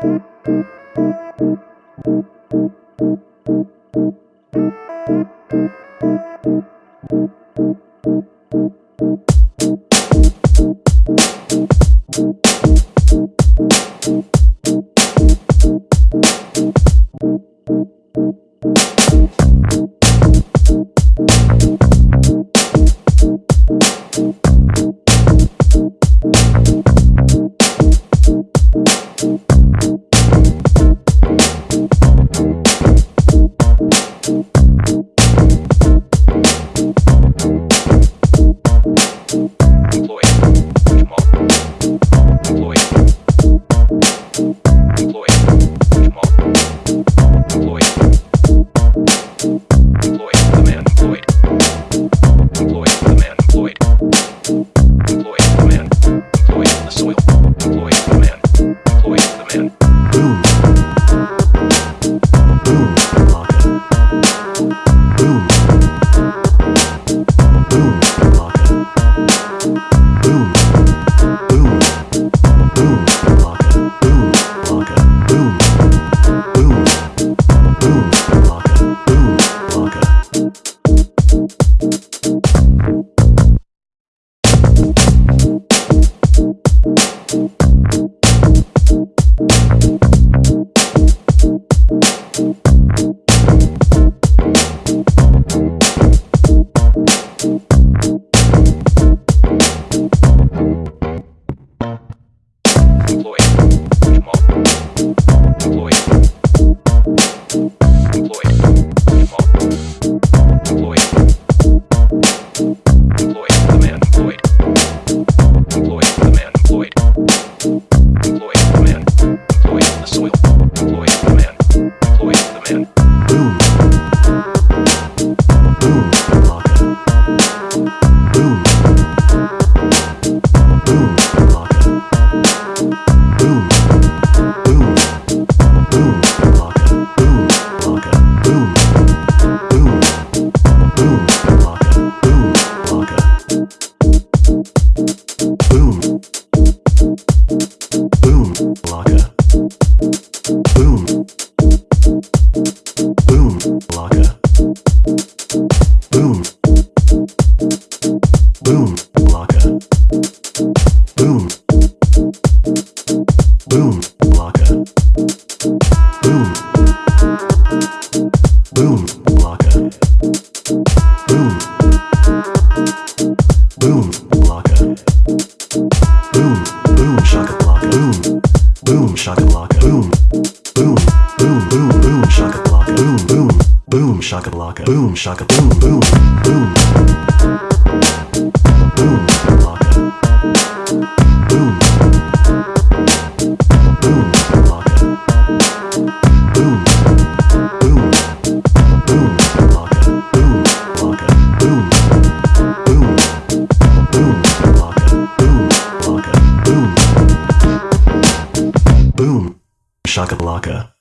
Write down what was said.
Thank you. coming. Boom. Employed, the man employed. Employed, the man employed. Employed. The soil. Boom, blocker. Boom. Boom. Boom. Boom. Boom. Boom. Boom. Boom. Boom, boom, shaka laka. Boom. Boom, shaka laka. Boom. shaka blaka Boom shaka boom boom boom. Boom blocka. Boom. Boom. Boom. Boom. Boom. Boom. Boom. Boom. Boom blocka. Boom blocka. Boom. Boom. Shaka blaka